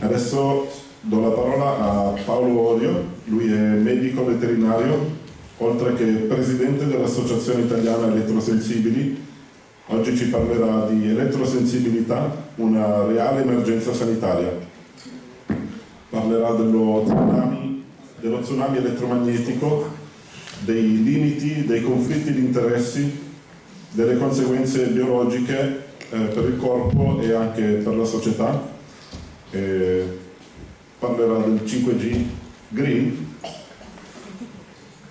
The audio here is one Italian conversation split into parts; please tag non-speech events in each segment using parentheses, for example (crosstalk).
Adesso do la parola a Paolo Orio, lui è medico veterinario, oltre che presidente dell'Associazione Italiana Elettrosensibili. Oggi ci parlerà di elettrosensibilità, una reale emergenza sanitaria. Parlerà dello tsunami, dello tsunami elettromagnetico, dei limiti, dei conflitti di interessi, delle conseguenze biologiche eh, per il corpo e anche per la società. Eh, parlerà del 5G Green.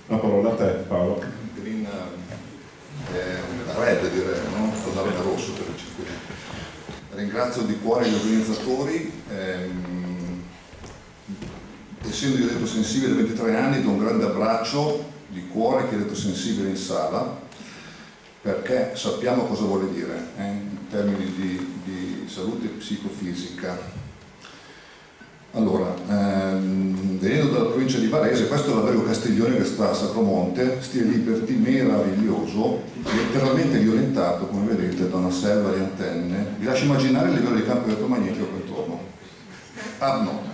La parola a te Paolo. Green eh, red direi, no? Totalmente rosso per il 5G. Ringrazio di cuore gli organizzatori. Ehm, essendo io elettrosensibile da 23 anni do un grande abbraccio di cuore che è elettrosensibile in sala perché sappiamo cosa vuole dire eh, in termini di, di salute psicofisica allora, ehm, venendo dalla provincia di Varese, questo è l'albergo Castiglione che sta a Sacromonte, stile Liberty meraviglioso, letteralmente violentato, come vedete, da una selva di antenne. Vi lascio immaginare il livello di campo elettromagnetico qua intorno. Ah no.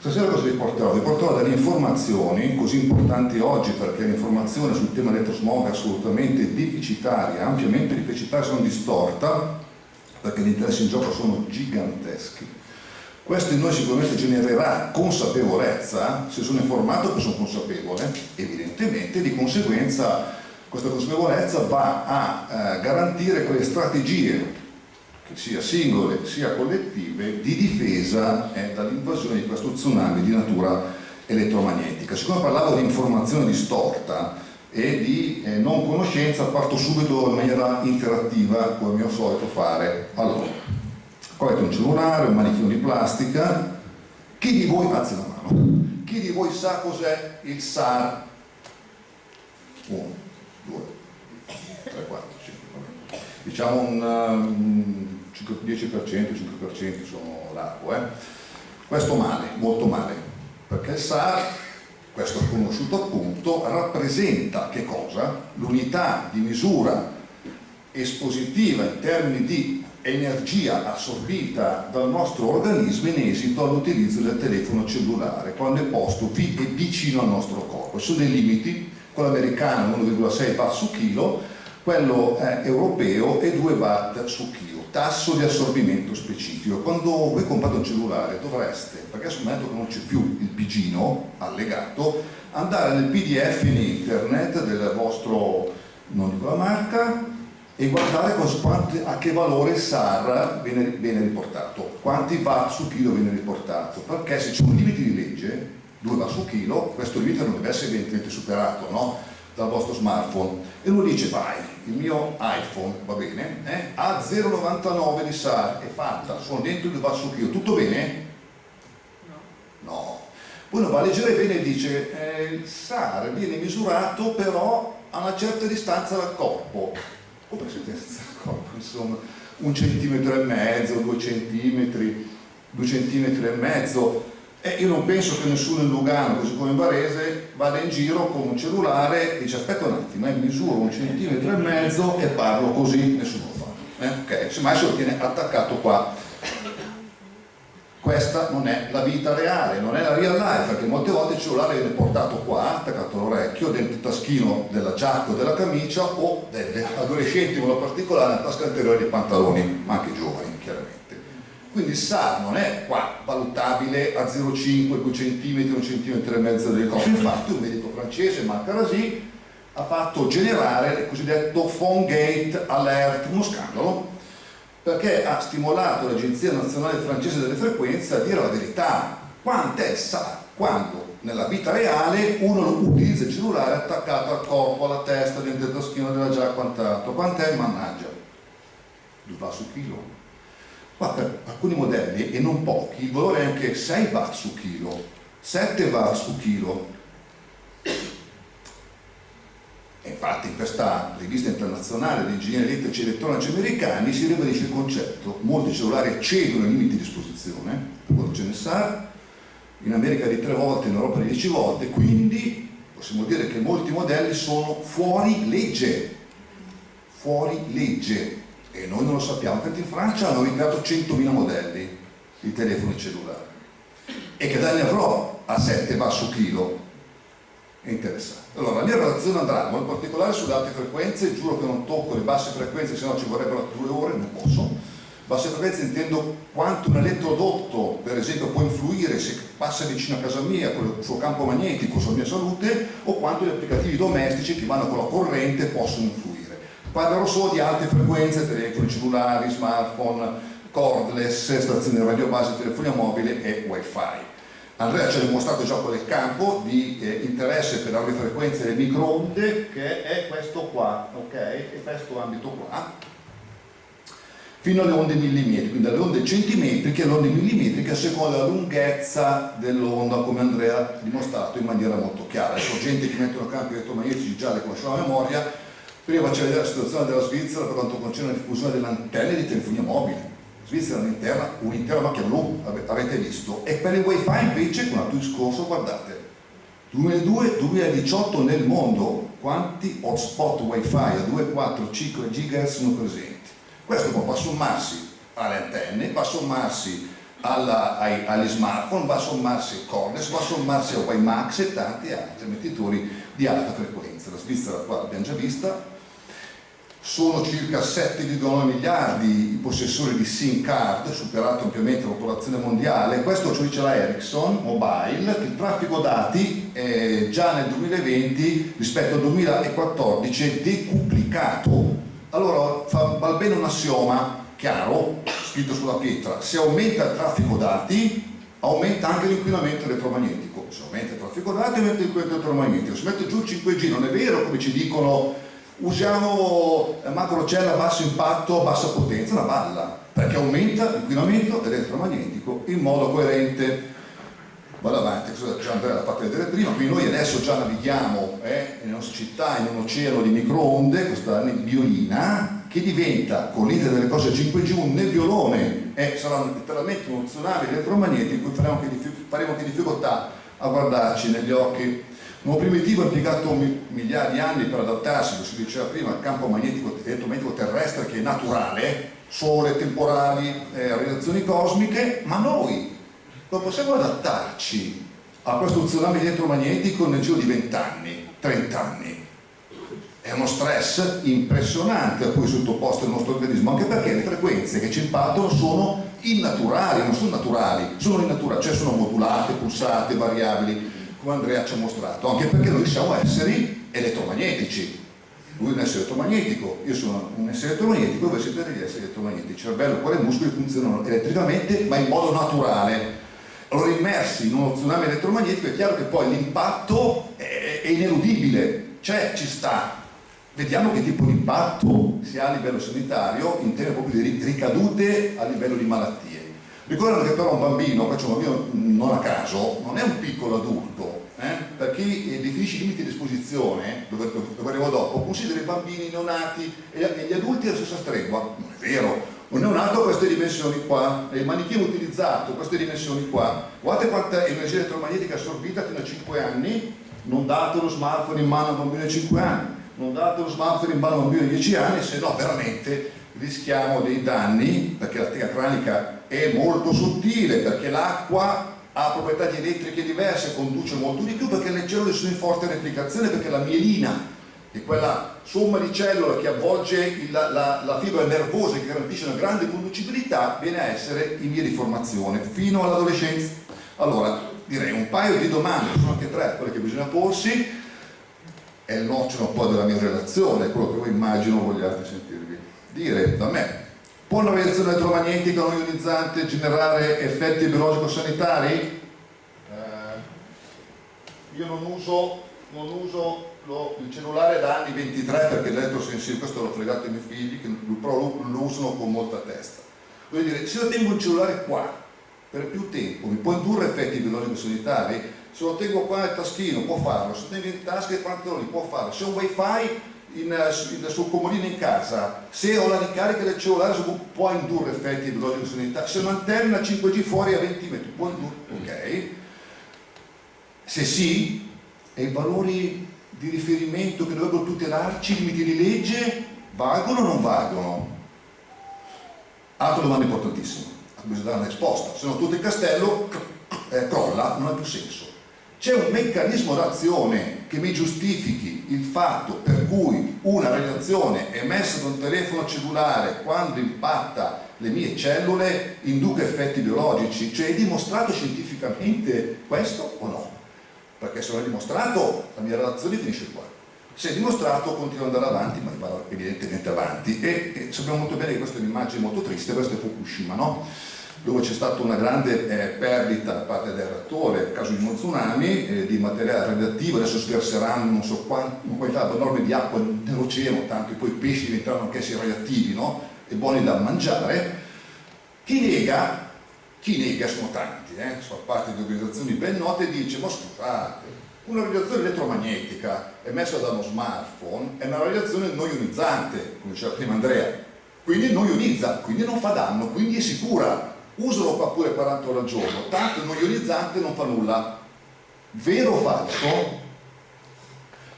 Stasera cosa vi porterò? Vi porterò delle informazioni così importanti oggi perché l'informazione sul tema elettrosmog è assolutamente deficitaria, ampiamente deficitaria, sono distorta, perché gli interessi in gioco sono giganteschi questo in noi sicuramente genererà consapevolezza, se sono informato che sono consapevole, evidentemente di conseguenza questa consapevolezza va a eh, garantire quelle strategie, che sia singole sia collettive, di difesa eh, dall'invasione di questo tsunami di natura elettromagnetica. Siccome parlavo di informazione distorta e di eh, non conoscenza, parto subito in maniera interattiva, come mio solito fare. Allora, Avete un cellulare, un manichino di plastica. Chi di voi, alzi la mano, chi di voi sa cos'è il SAR? 1, 2, 3, 4, 5, diciamo un um, 10%, 5% sono largo. Eh? Questo male, molto male, perché il SAR, questo conosciuto appunto, rappresenta che cosa? L'unità di misura espositiva in termini di energia assorbita dal nostro organismo in esito all'utilizzo del telefono cellulare quando è posto vicino al nostro corpo. Ci sono dei limiti, quello americano 1,6 watt su chilo, quello eh, europeo è 2 watt su chilo, tasso di assorbimento specifico. Quando voi comprate un cellulare dovreste, perché sul momento non c'è più il pigino allegato, andare nel pdf in internet del vostro, non dico la marca, e guardare a che valore SAR viene, viene, riportato, quanti watt su chilo viene riportato, perché se c'è un limite di legge, 2 watt su chilo, questo limite non deve essere evidentemente superato no? dal vostro smartphone e uno dice vai, il mio iPhone va bene, eh? ha 0,99 di SAR, è fatta, sono dentro 2 watt su chilo, tutto bene? No. no. Uno va a leggere bene e dice eh, il SAR viene misurato però a una certa distanza dal corpo come sentenza del corpo, insomma, un centimetro e mezzo, due centimetri, due centimetri e mezzo. E io non penso che nessuno in Lugano, così come in Varese, vada in giro con un cellulare e dice aspetta un attimo, eh, misuro un centimetro e mezzo e parlo così, nessuno lo fa. Eh? Ok, semmai se lo tiene attaccato qua questa non è la vita reale, non è la real life, perché molte volte il cellulare viene portato qua, attaccato all'orecchio, dentro il taschino della giacca o della camicia o delle adolescenti in modo particolare nella tasca anteriore dei pantaloni, ma anche giovani chiaramente. Quindi il SAR non è qua valutabile a 0,5, 2 cm, 1 cm e mezzo delle cose. Infatti un medico francese, Marc Arasi, ha fatto generare il cosiddetto phone gate alert, uno scandalo, perché ha stimolato l'Agenzia Nazionale Francese delle Frequenze a dire la verità, quant'è sa quando nella vita reale uno utilizza il cellulare attaccato al corpo, alla testa, dentro il taschino della già quant'altro, quant'è mannaggia? 2 va su chilo. Ma per alcuni modelli, e non pochi, il valore è anche 6 watt su chilo, 7 watt su chilo, infatti in questa rivista internazionale di ingegneri elettrici e elettronici americani si ribadisce il concetto, molti cellulari eccedono i limiti di esposizione, per quanto ce ne sa, in America di tre volte, in Europa di dieci volte, quindi possiamo dire che molti modelli sono fuori legge, fuori legge, e noi non lo sappiamo, perché in Francia hanno ricreato 100.000 modelli, i telefoni cellulari. E che danni avrò a 7 va su chilo? È interessante. Allora, la mia relazione andrà in particolare sulle alte frequenze, giuro che non tocco le basse frequenze, se no ci vorrebbero due ore, non posso. Basse frequenze intendo quanto un elettrodotto, per esempio, può influire se passa vicino a casa mia con il suo campo magnetico sulla mia salute o quanto gli applicativi domestici che vanno con la corrente possono influire. Parlerò solo di alte frequenze, telefoni cellulari, smartphone, cordless, stazioni radio base, telefonia mobile e wifi. Andrea ci ha dimostrato già quel campo di eh, interesse per le frequenze delle microonde che è questo qua, ok? E questo ambito qua fino alle onde millimetriche, quindi dalle onde centimetriche alle onde millimetriche a seconda della lunghezza dell'onda, come Andrea ha dimostrato in maniera molto chiara. Adesso gente che mettono campi elettromagnetici già le conosce a memoria, prima vedere la situazione della Svizzera per quanto concerne la diffusione delle antenne di telefonia mobile Svizzera un'intera, un'intera macchia blu, avete visto, e per il wifi invece con l'altro discorso, guardate, 2002-2018 nel mondo quanti hotspot wifi a 2, 4, 5 GHz sono presenti? Questo poi va a sommarsi alle antenne, va a sommarsi alla, ai, agli smartphone, va a sommarsi al Cornes, va a sommarsi a WiMAX e tanti altri emettitori di alta frequenza. La Svizzera qua l'abbiamo già vista, sono circa 7,9 miliardi i possessori di SIM card, superato ampiamente la popolazione mondiale, questo ci dice la Ericsson Mobile, che il traffico dati è già nel 2020 rispetto al 2014 è decuplicato. Allora fa, bene un assioma chiaro, scritto sulla pietra, se aumenta il traffico dati aumenta anche l'inquinamento elettromagnetico, se aumenta il traffico dati aumenta l'inquinamento elettromagnetico, se mette giù il 5G non è vero come ci dicono usiamo macrocella a basso impatto, a bassa potenza, una balla, perché aumenta l'inquinamento elettromagnetico in modo coerente. Vado avanti, cosa già Andrea l'ha fatto vedere prima, quindi noi adesso già navighiamo eh, nelle nostre città in un oceano di microonde, questa nebbiolina, che diventa con l'inter delle cose 5G un nebbiolone e sarà letteralmente uno tsunami elettromagnetico in cui faremo anche difficoltà a guardarci negli occhi L'uomo primitivo ha impiegato migliaia di anni per adattarsi, come si diceva prima, al campo magnetico, elettromagnetico terrestre che è naturale, sole, temporali, eh, radiazioni cosmiche, ma noi non possiamo adattarci a questo tsunami elettromagnetico nel giro di 20 anni, 30 anni. È uno stress impressionante a cui è sottoposto il nostro organismo, anche perché le frequenze che ci impattano sono innaturali, non sono naturali, sono innaturali, cioè sono modulate, pulsate, variabili come Andrea ci ha mostrato, anche perché noi siamo esseri elettromagnetici. Lui è un essere elettromagnetico, io sono un essere elettromagnetico, voi siete degli esseri elettromagnetici. Il cervello, cuore e muscoli funzionano elettricamente, ma in modo naturale. Allora, immersi in uno tsunami elettromagnetico, è chiaro che poi l'impatto è, è ineludibile, cioè ci sta. Vediamo che tipo di impatto si ha a livello sanitario in termini di ricadute a livello di malattie. Ricordate che però un bambino, faccio un bambino non a caso, non è un piccolo adulto, eh? per chi definisce i limiti di esposizione, dove, dove arrivo dopo, considera i bambini neonati e gli adulti alla stessa stregua. Non è vero, un neonato ha queste dimensioni qua, il manichino utilizzato queste dimensioni qua. Guardate quanta energia elettromagnetica assorbita fino a 5 anni, non date lo smartphone in mano a un bambino di 5 anni, non date lo smartphone in mano a un bambino di 10 anni, se no veramente rischiamo dei danni, perché la tega cranica è molto sottile, perché l'acqua ha proprietà elettriche diverse, conduce molto di più, perché le cellule sono in forte replicazione, perché la mielina, che è quella somma di cellule che avvolge il, la, la, fibra nervosa che garantisce una grande conducibilità, viene a essere in via di formazione fino all'adolescenza. Allora, direi un paio di domande, sono anche tre quelle che bisogna porsi, è il nocciolo un po' della mia relazione, quello che voi immagino vogliate sentirvi dire da me. Può una radiazione elettromagnetica non ionizzante generare effetti biologico-sanitari? Eh, io non uso, non uso lo, il cellulare da anni 23 perché l'elettrosensibile, questo l'ho fregato ai miei figli, che però lo, lo usano con molta testa. Voglio dire, se io tengo il cellulare qua per più tempo, mi può indurre effetti biologico-sanitari? Se lo tengo qua nel taschino può farlo, se lo tengo in tasca e pantaloni può farlo, se ho un wifi in, eh, sul comodino in casa, se ho la ricarica del cellulare può indurre effetti biologici sanitari, se un'antenna 5G fuori a 20 metri può indurre, ok? Se sì, e i valori di riferimento che dovrebbero tutelarci, limiti di legge, valgono o non valgono? Altra domanda importantissima. ha bisogno di dare una risposta, se no tutto il castello eh, crolla, non ha più senso. C'è un meccanismo d'azione che mi giustifichi il fatto per cui una radiazione emessa da un telefono cellulare quando impatta le mie cellule induca effetti biologici, cioè è dimostrato scientificamente questo o no? Perché se non è dimostrato la mia relazione finisce qua. Se è dimostrato continua ad andare avanti, ma va evidentemente avanti e, e, sappiamo molto bene che questa è un'immagine molto triste, questo è Fukushima, no? Dove c'è stata una grande eh, perdita da parte del reattore, nel caso di uno tsunami, eh, di materiale radioattivo, adesso sverseranno non so quanta, una quantità enorme di acqua nell'oceano, tanto che poi i pesci diventano anch'essi radioattivi, no? e buoni da mangiare, chi nega, chi nega sono tanti, eh? sono parte di organizzazioni ben note, dice ma scusate, una radiazione elettromagnetica emessa da uno smartphone è una radiazione non ionizzante, come diceva prima Andrea, quindi non ionizza, quindi non fa danno, quindi è sicura, usalo qua pure 40 ore al giorno, tanto non ionizzante non fa nulla. Vero o falso?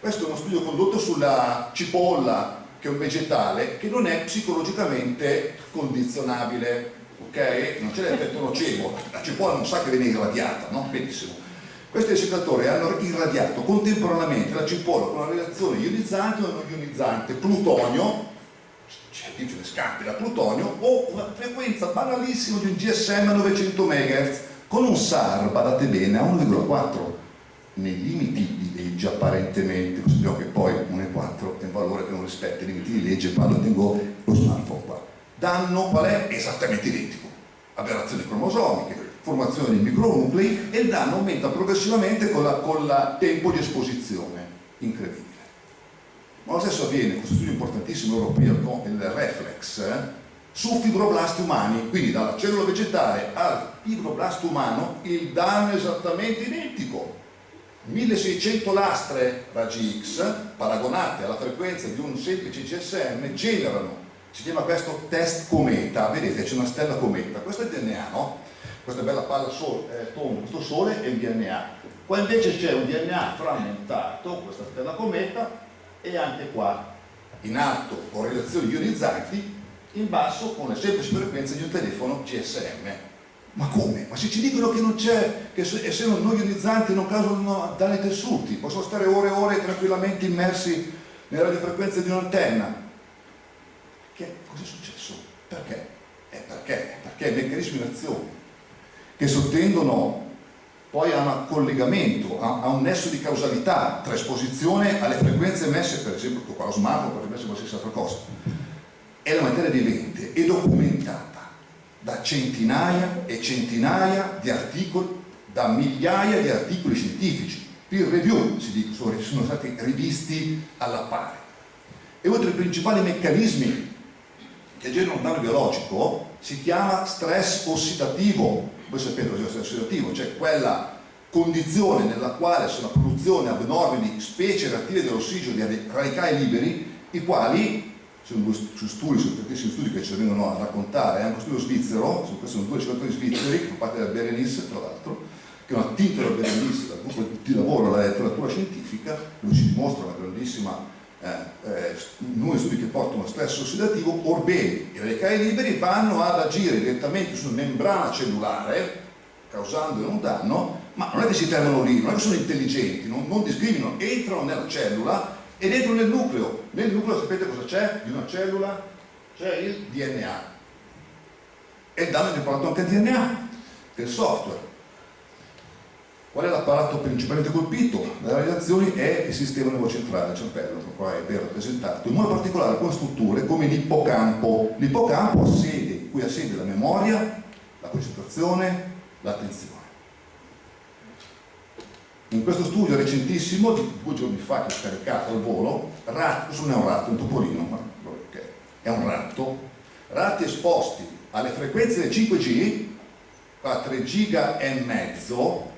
Questo è uno studio condotto sulla cipolla, che è un vegetale, che non è psicologicamente condizionabile, ok? Non c'è l'effetto nocebo, la cipolla non sa che viene irradiata, no? Benissimo. Questi ricercatori hanno irradiato contemporaneamente la cipolla con una reazione ionizzante o non ionizzante, plutonio, c'è chi ce ne scampi da plutonio, o una frequenza banalissima di un GSM a 900 MHz con un SAR, badate bene, a 1,4 nei limiti di legge apparentemente, sappiamo che poi 1,4 è un valore che non rispetta i limiti di legge, quando tengo lo smartphone qua. Danno qual è? Esattamente identico. Aberrazioni cromosomiche, formazione di micronuclei e il danno aumenta progressivamente con il tempo di esposizione. Incredibile. Ma lo stesso avviene, questo studio importantissimo europeo con il reflex, eh, su fibroblasti umani, quindi dalla cellula vegetale al fibroblasto umano il danno è esattamente identico. 1600 lastre raggi X paragonate alla frequenza di un semplice GSM generano, si chiama questo test cometa, vedete c'è una stella cometa, questo è il DNA, no? questa bella palla sole, eh, tonda, questo sole è il DNA. Qua invece c'è un DNA frammentato, questa stella cometa, e anche qua in alto con relazioni ionizzanti, in basso con le semplici frequenze di un telefono GSM. Ma come? Ma se ci dicono che non c'è, che essendo non ionizzanti non causano danni tessuti, possono stare ore e ore tranquillamente immersi nelle radiofrequenze di un'antenna. Che cosa è successo? Perché? Eh perché? Perché i meccanismi in azione che sottendono poi a un collegamento, a, a, un nesso di causalità tra esposizione alle frequenze emesse, per esempio qua lo smartphone, potrebbe essere qualsiasi altra cosa. È la materia vivente e documentata da centinaia e centinaia di articoli, da migliaia di articoli scientifici, peer review, si dice, sono stati rivisti alla pari. E uno dei principali meccanismi che generano un danno biologico si chiama stress ossidativo, voi sapete è lo stress ossidativo, cioè quella condizione nella quale c'è una produzione abnorme di specie reattive dell'ossigeno, di radicali liberi, i quali, sono due studi, sono tantissimi studi che ci vengono a raccontare, è uno studio svizzero, questi sono due ricercatori svizzeri, che parte da Berenice tra l'altro, che hanno attinto da Berenice dal gruppo di lavoro alla letteratura scientifica, dove ci dimostra una grandissima eh, eh, noi studi che portano stress ossidativo, orbene i radicali liberi vanno ad agire direttamente sulla membrana cellulare, causando un danno, ma non è che si fermano lì, non è che sono intelligenti, non, non discriminano, entrano nella cellula ed entrano nel nucleo. Nel nucleo sapete cosa c'è di una cellula? C'è il DNA. E il danno è riportato anche al DNA, del software. Qual è l'apparato principalmente colpito dalle radiazioni? È il sistema nervocentrale, il cervello, qua è ben rappresentato, in modo particolare con strutture come l'ippocampo. L'ippocampo ha sede, cui ha sede la memoria, la concentrazione, l'attenzione. In questo studio recentissimo, di due giorni fa, che ho scaricato al volo, ratto, questo non è un ratto, è un topolino, ma è un ratto, ratti esposti alle frequenze del 5G, a 3 giga e mezzo,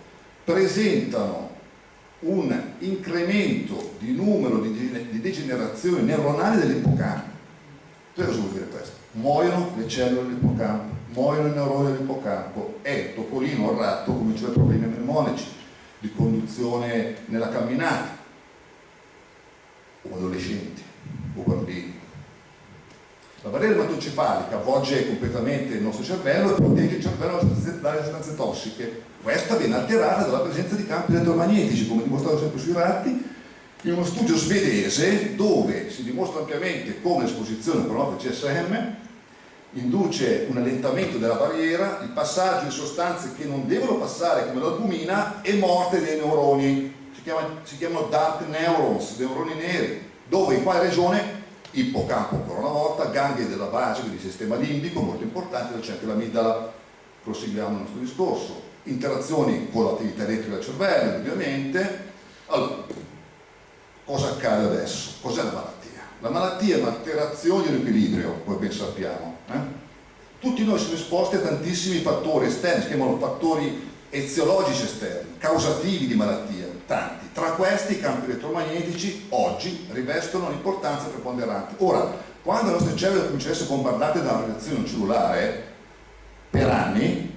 presentano un incremento di numero di degenerazioni neuronali dell'ippocampo. Cosa vuol dire questo? Muoiono le cellule dell'ippocampo, muoiono i neuroni dell'ippocampo e Topolino o ratto cominciano a problemi mnemonici, di conduzione nella camminata, o adolescenti, o bambini. La barriera ematocefalica avvolge completamente il nostro cervello e protegge il cervello dalle sostanze tossiche. Questa viene alterata dalla presenza di campi elettromagnetici, come dimostrato sempre sui ratti, in uno studio svedese dove si dimostra ampiamente come l'esposizione a pronope CSM induce un allentamento della barriera, il passaggio di sostanze che non devono passare come l'albumina e morte dei neuroni, si, chiama, si chiamano dark neurons, neuroni neri, dove in quale regione? Ippocampo ancora una volta, ganglie della base, quindi sistema limbico, molto importante, dove c'è anche l'amidala, proseguiamo il nostro discorso, interazioni con l'attività elettrica del cervello, ovviamente. Allora, cosa accade adesso? Cos'è la malattia? La malattia è un'alterazione dell'equilibrio, come ben sappiamo. Eh? Tutti noi siamo esposti a tantissimi fattori esterni, si chiamano fattori eziologici esterni, causativi di malattia, tanti. Tra questi i campi elettromagnetici oggi rivestono un'importanza preponderante. Ora, quando le nostre cellule cominciano ad essere bombardate da una reazione cellulare, per anni,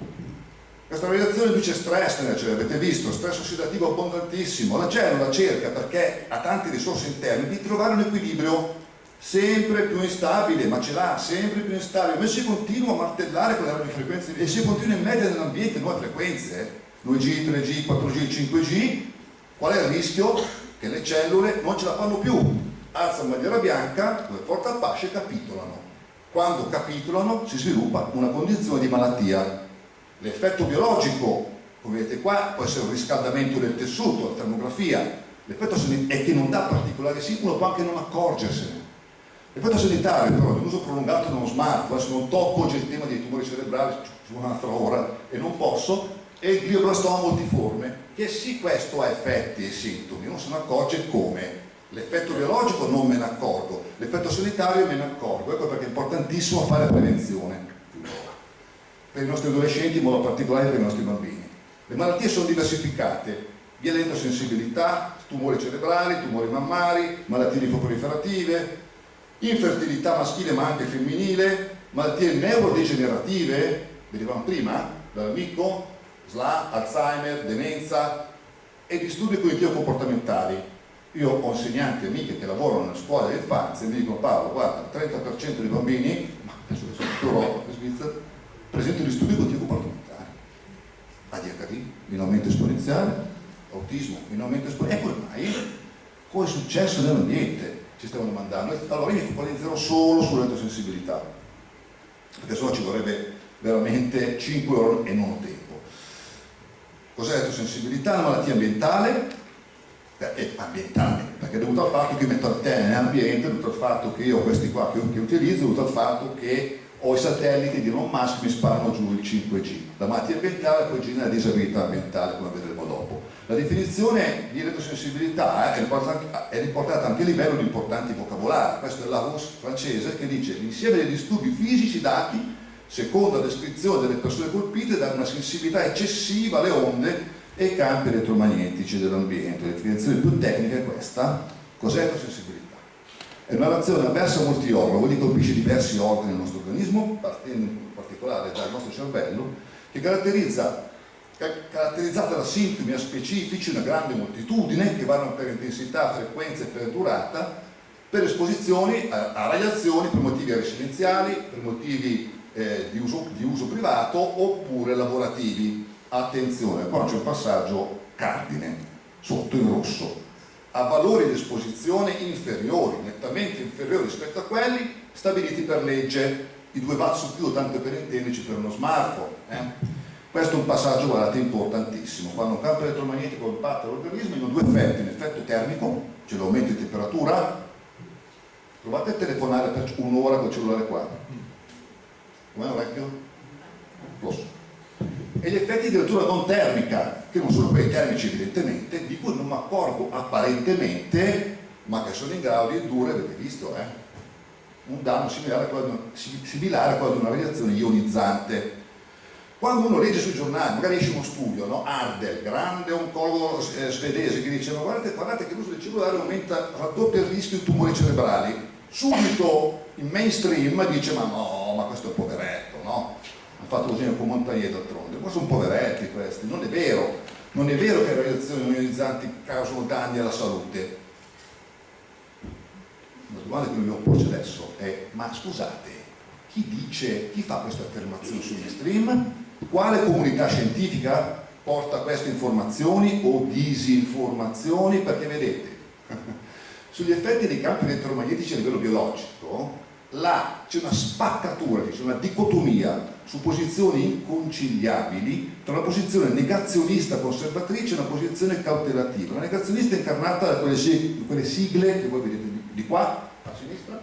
questa reazione induce stress nella cellula, avete visto, stress ossidativo abbondantissimo. La cellula cerca, perché ha tante risorse interne, di trovare un equilibrio sempre più instabile, ma ce l'ha sempre più instabile. Ma si continua a martellare con le radiofrequenze e si continua in media nell'ambiente nuove frequenze, 2G, 3G, 4G, 5G, qual è il rischio? Che le cellule non ce la fanno più, alzano bandiera bianca, dove porta a pasce capitolano. Quando capitolano si sviluppa una condizione di malattia L'effetto biologico, come vedete qua, può essere un riscaldamento del tessuto, la termografia. L'effetto è che non dà particolari uno può anche non accorgersene. L'effetto sanitario però l'uso prolungato di uno smartphone, adesso non tocco oggi il tema dei tumori cerebrali, ci vuole un'altra ora e non posso, e il glioblastoma multiforme, che sì questo ha effetti e sintomi, non se ne accorge come. L'effetto biologico non me ne accorgo, l'effetto sanitario me ne accorgo, ecco perché è importantissimo fare prevenzione per i nostri adolescenti, in modo particolare per i nostri bambini. Le malattie sono diversificate, via l'endosensibilità, tumori cerebrali, tumori mammari, malattie lipoproliferative, infertilità maschile ma anche femminile, malattie neurodegenerative, vedevamo prima, dall'amico, SLA, Alzheimer, demenza e disturbi cognitivo-comportamentali. Io ho insegnanti amiche che lavorano nella scuola dell'infanzia e mi dicono Paolo, guarda, il 30% dei bambini, ma penso che sono in Europa, in Svizzera, presente disturbi cognitivo comportamentali ADHD in aumento esponenziale autismo in aumento esponenziale e come mai? cosa è successo nell'ambiente? ci stiamo domandando allora io focalizzerò solo sull'elettrosensibilità perché sennò ci vorrebbe veramente 5 ore e non tempo cos'è l'elettrosensibilità? una malattia ambientale perché ambientale, perché è dovuto al fatto che io metto antenne nell'ambiente, è dovuto al fatto che io ho questi qua che, che utilizzo, è dovuto al fatto che o i satelliti di Elon Musk mi sparano giù il 5G. La malattia ambientale poi genera disabilità ambientale, come vedremo dopo. La definizione di elettrosensibilità eh, è riportata anche a livello di importanti vocabolari. Questo è Larousse francese che dice l'insieme dei disturbi fisici dati secondo la descrizione delle persone colpite da una sensibilità eccessiva alle onde e ai campi elettromagnetici dell'ambiente. La definizione più tecnica è questa. Cos'è l'elettrosensibilità? È una reazione avversa a molti organi, quindi colpisce diversi organi del nostro organismo, partendo in particolare dal nostro cervello, che caratterizza caratterizzata da sintomi specifici, una grande moltitudine che vanno per intensità, frequenza e per durata, per esposizioni a, a radiazioni per motivi residenziali, per motivi eh, di, uso, di, uso, privato oppure lavorativi. Attenzione, qua c'è un passaggio cardine, sotto in rosso a valori di esposizione inferiori, nettamente inferiori rispetto a quelli stabiliti per legge, i 2 watt su più, tanto per intenderci, per uno smartphone. Eh? Questo è un passaggio, guardate, importantissimo. Quando un campo elettromagnetico impatta l'organismo, hanno due effetti, un effetto termico, cioè l'aumento di temperatura, provate a telefonare per un'ora col cellulare qua. Com'è orecchio? Rosso e gli effetti di lettura non termica, che non sono quelli termici evidentemente, di cui non mi accorgo apparentemente, ma che sono in grado di indurre, avete visto, eh, un danno similare a, quello, di una radiazione ionizzante. Quando uno legge sui giornali, magari esce uno studio, no? Ardel, grande oncologo eh, svedese, che dice ma guardate, guardate che l'uso del cellulare aumenta, raddoppia il rischio di tumori cerebrali, subito il mainstream dice ma no, ma questo è un poveretto, no? ha fatto così con Montagnier d'altronde, ma sono poveretti questi, non è vero, non è vero che le radiazioni ionizzanti causano danni alla salute. La domanda che dobbiamo porci adesso è, ma scusate, chi dice, chi fa queste affermazioni sul mainstream? Quale comunità scientifica porta queste informazioni o disinformazioni? Perché vedete, sugli effetti dei campi elettromagnetici a livello biologico c'è una spaccatura, c'è una dicotomia su posizioni inconciliabili tra una posizione negazionista conservatrice e una posizione cautelativa. La negazionista è incarnata da quelle, quelle sigle che voi vedete di, qua, a sinistra,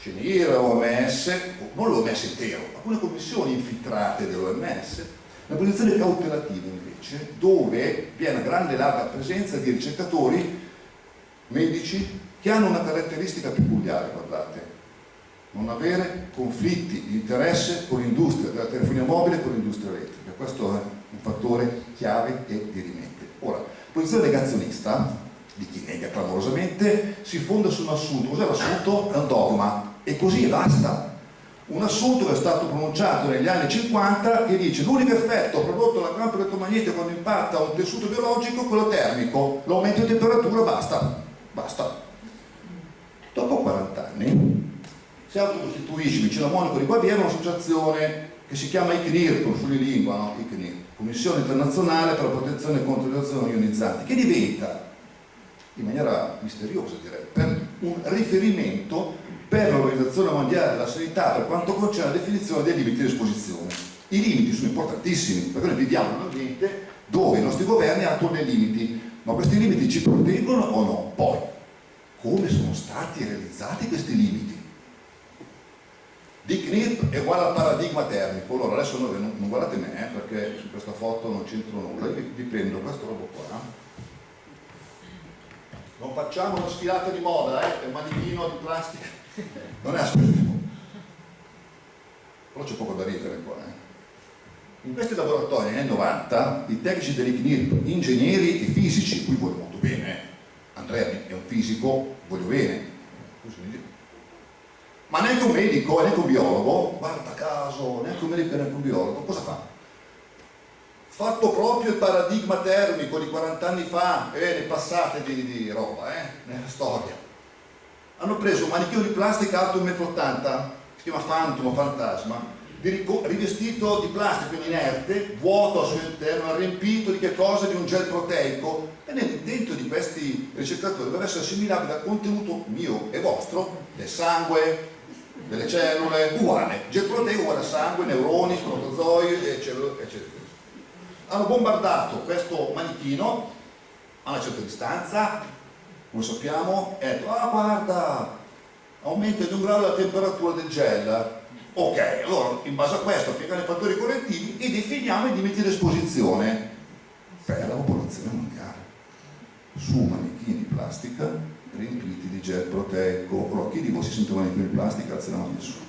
CNIR, OMS, non l'OMS intero, alcune commissioni infiltrate dell'OMS, una posizione cautelativa invece, dove vi è una grande larga presenza di ricercatori medici che hanno una caratteristica peculiare, guardate, non avere conflitti di interesse con l'industria della telefonia mobile e con l'industria elettrica. Questo è un fattore chiave e dirimente. Ora, posizione negazionista di chi nega clamorosamente si fonda su un assunto. Cos'è l'assunto? È un dogma e così basta. Un assunto che è stato pronunciato negli anni 50 che dice l'unico effetto prodotto dal campo elettromagnetico quando impatta un tessuto biologico è quello termico, l'aumento di temperatura basta, basta. Dopo 40 anni si autocostituisce vicino a Monaco di Baviera un'associazione che si chiama ICNIR, con lingua, no? ICNIR, Commissione Internazionale per la Protezione contro le azioni ionizzanti, che diventa, in maniera misteriosa direi, un riferimento per l'Organizzazione Mondiale della Sanità per quanto concerne la definizione dei limiti di esposizione. I limiti sono importantissimi, perché noi viviamo in un ambiente dove i nostri governi attuano dei limiti, ma questi limiti ci proteggono o no? Poi, come sono stati realizzati questi limiti. Di CNIRP è uguale al paradigma termico, allora adesso non, non guardate me eh, perché su questa foto non c'entro nulla, vi, vi prendo questa roba qua, non facciamo una sfilata di moda, eh, il manichino di plastica, non è aspettativo, però c'è poco da ridere qua. Eh. In questi laboratori anni 90 i tecnici dell'ICNIRP, ingegneri e fisici, qui voglio molto bene, eh, Andrea è un fisico, voglio bene, ma neanche un medico, neanche un biologo, guarda caso, neanche un medico neanche un biologo, cosa fa? Fatto proprio il paradigma termico di 40 anni fa, e ne passate di, di roba, eh, nella storia. Hanno preso un manichino di plastica alto 1,80 m, si chiama Phantom o Fantasma, rivestito di plastica inerte, vuoto al suo interno, riempito di che cosa? Di un gel proteico e dentro di questi ricercatori deve essere assimilabile al contenuto mio e vostro del sangue, delle cellule, uguale, gel proteico uguale a sangue, neuroni, protozoi e cellule, eccetera. Hanno bombardato questo manichino a una certa distanza, come sappiamo, e detto, ah guarda, aumenta di un grado la temperatura del gel, Ok, allora in base a questo applichiamo i fattori correttivi e definiamo i limiti di esposizione per la popolazione mondiale su manichini di plastica riempiti di gel proteico. Allora, chi di voi si sente un manichino di plastica? Alza la mano nessuno.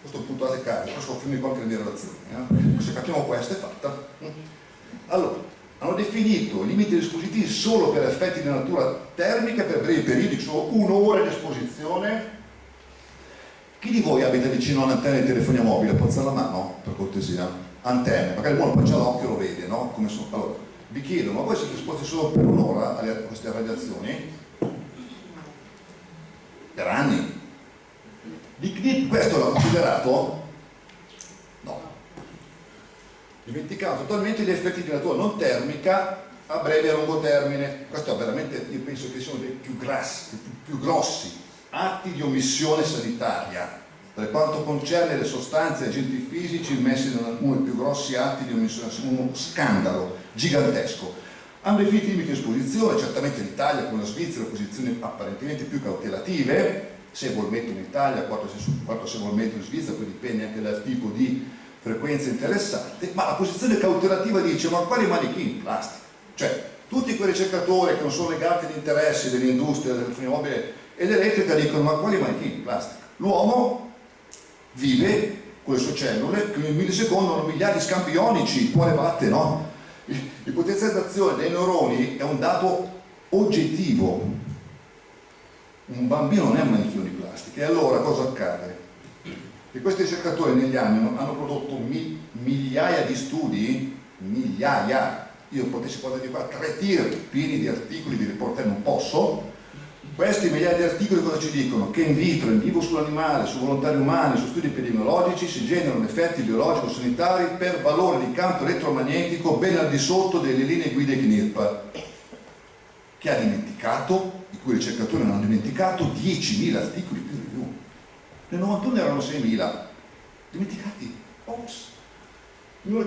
Questo è un punto a caso, adesso ho finito qualche mia relazione. Eh? Se capiamo questo è fatta. Allora, hanno definito limiti di espositivi solo per effetti di natura termica per brevi periodi, solo un'ora di esposizione. Chi di voi abita vicino a un'antenna di telefonia mobile? Può alzare la mano, per cortesia? Antenne, magari uno poi c'ha l'occhio lo vede, no? Sono? Allora, vi chiedo, ma voi siete esposti solo per un'ora a queste radiazioni? Per anni? Di questo l'ha considerato dimenticando totalmente gli effetti di natura non termica a breve e a lungo termine. Questo è veramente, io penso che siano dei più, grassi, più, più grossi atti di omissione sanitaria per quanto concerne le sostanze e agenti fisici immessi in uno dei più grossi atti di omissione, uno scandalo gigantesco. Hanno definito limiti di esposizione, certamente l'Italia con la Svizzera posizioni apparentemente più cautelative, se vuol mettere in Italia, quanto se, quanto se vuol mettere in Svizzera, poi dipende anche dal tipo di frequenza interessante, ma la posizione cautelativa dice ma quali manichini? Plastica. Cioè, tutti quei ricercatori che non sono legati agli interessi dell'industria del mobile ed elettrica dicono ma quali manichini? Plastica. L'uomo vive con le sue cellule che in millisecondo hanno miliardi di scambi ionici, quale batte, no? Il potenzializzazione dei neuroni è un dato oggettivo. Un bambino non è un manichino di plastica. E allora cosa accade? E questi ricercatori negli anni hanno prodotto mi, migliaia di studi, migliaia, io potessi portare di qua tre tir pieni di articoli, di riportare non posso, Questi migliaia di articoli cosa ci dicono? Che in vitro, in vivo sull'animale, su volontari umani, su studi epidemiologici si generano effetti biologico-sanitari per valore di campo elettromagnetico ben al di sotto delle linee guida CNIRP. Che ha dimenticato, i cui ricercatori non hanno dimenticato, 10.000 articoli. Nel 91 erano 6.000. Dimenticati. Ops. In un,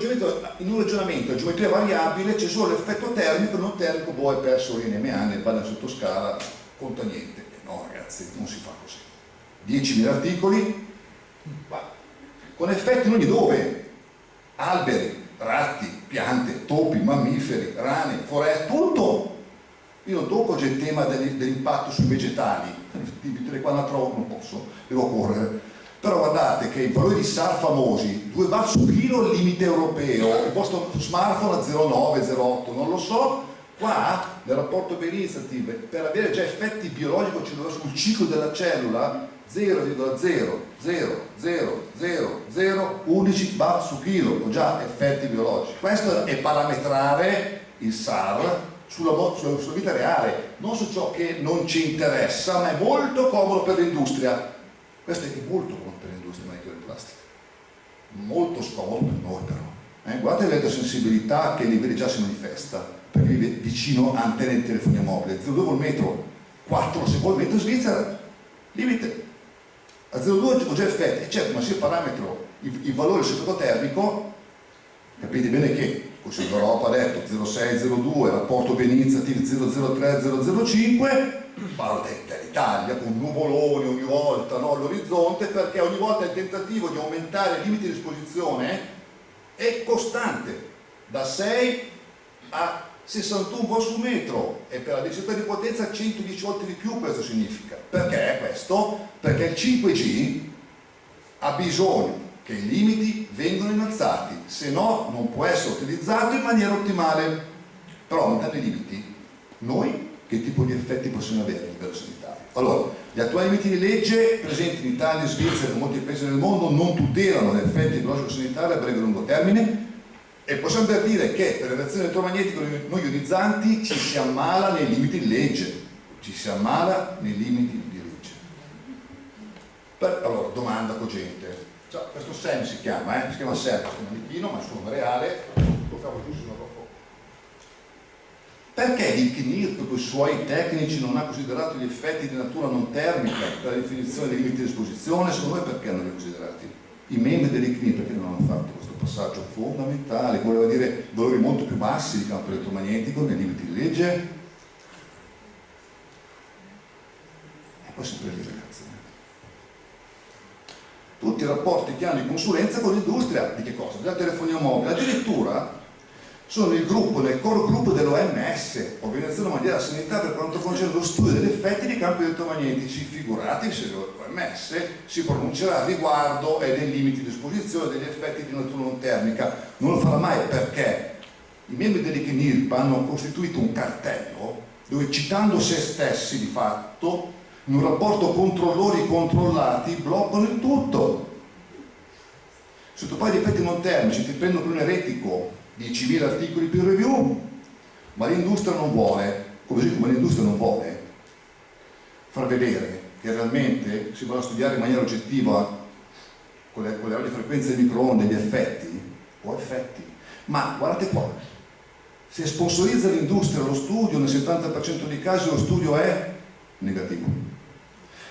in un ragionamento a geometria variabile c'è solo l'effetto termico, non termico, boh, è perso l'NMA nel banner sottoscala, conta niente. No ragazzi, non si fa così. 10.000 articoli, con effetti in ogni dove, alberi, ratti, piante, topi, mammiferi, rane, foreste, tutto. Io non tocco il tema dell'impatto sui vegetali, qua la trovo non posso, devo correre. Però guardate che i valori di SAR famosi 2 bar su chilo il limite europeo il vostro smartphone a 0,9, 0,8 non lo so qua nel rapporto Berinitiative per avere già effetti biologici sul ciclo della cellula 0,0000011 bar su chilo ho già effetti biologici. Questo è parametrare il SAR sulla, sulla, sulla vita reale. Non su ciò che non ci interessa ma è molto comodo per l'industria. Questo è molto comodo per l'industria manichio di plastica molto scomodo per noi però. Eh? guardate l'elettrosensibilità che a livelli già si manifesta perché vicino a antenne di telefonia mobile. 0,2 col metro 4 se vuoi metro in Svizzera limite. A 0,2 ho già effetti. Certo ma se io parametro il, il valore sottotermico capite bene che Consiglio d'Europa ha detto 0,602 rapporto Beniniziative 003 005 parlo dell'Italia con nuvoloni ogni volta no, all'orizzonte perché ogni volta il tentativo di aumentare i limiti di esposizione è costante da 6 a 61 volt su metro. E per la densità di potenza 110 volte di più questo significa. Perché questo? perché il 5G ha bisogno che i limiti vengono innalzati se no non può essere utilizzato in maniera ottimale però aumentando i limiti noi che tipo di effetti possono avere a livello sanitario. Allora, gli attuali limiti di legge presenti in Italia, Svizzera e in molti paesi del mondo non tutelano gli effetti biologico-sanitari a breve e lungo termine e possiamo per dire che per le reazioni elettromagnetiche non ionizzanti ci si ammala nei limiti di legge, ci si ammala nei limiti di legge. Per, allora, domanda cogente. Cioè, questo SEM si chiama, eh? si chiama SEM, si chiama Lichino, ma il suo nome reale, lo cavo giù, perché il CNIRP con i suoi tecnici non ha considerato gli effetti di natura non termica per la definizione dei limiti di esposizione? Secondo me perché non li ha considerati? I membri dell'ICNIRP perché non hanno fatto questo passaggio fondamentale, voleva dire valori molto più bassi di campo elettromagnetico nei limiti di legge? E poi sempre lì ragazzi. Tutti i rapporti che hanno di consulenza con l'industria, di che cosa? Della telefonia mobile, addirittura sono il gruppo, nel core gruppo dell'OMS, Organizzazione Mondiale della Sanità per quanto concerne lo studio degli effetti dei campi elettromagnetici, figurati se l'OMS si pronuncerà a riguardo e dei limiti di esposizione degli effetti di natura non termica. Non lo farà mai perché i membri dell'ICNIRP hanno costituito un cartello dove citando se stessi di fatto in un rapporto controllori controllati bloccano il tutto. Sotto poi di effetti non termici ti prendono per un eretico 10.000 articoli peer review, ma l'industria non vuole, così come l'industria non vuole, far vedere che realmente si vanno a studiare in maniera oggettiva con le, con le radiofrequenze di microonde gli effetti, o effetti, ma guardate qua, se sponsorizza l'industria lo studio, nel 70% dei casi lo studio è negativo.